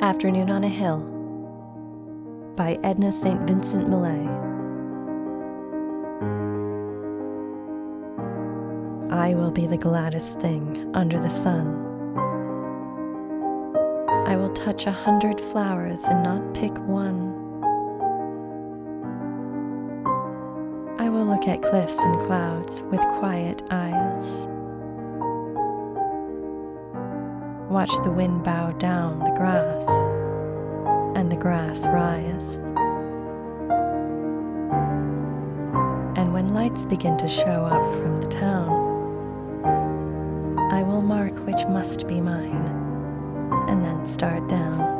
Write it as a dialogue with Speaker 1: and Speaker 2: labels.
Speaker 1: Afternoon on a Hill by Edna St. Vincent Millay. I will be the gladdest thing under the sun. I will touch a hundred flowers and not pick one. I will look at cliffs and clouds with quiet eyes. Watch the wind bow down the grass and the grass rise. And when lights begin to show up from the town, I will mark which must be mine and then start down.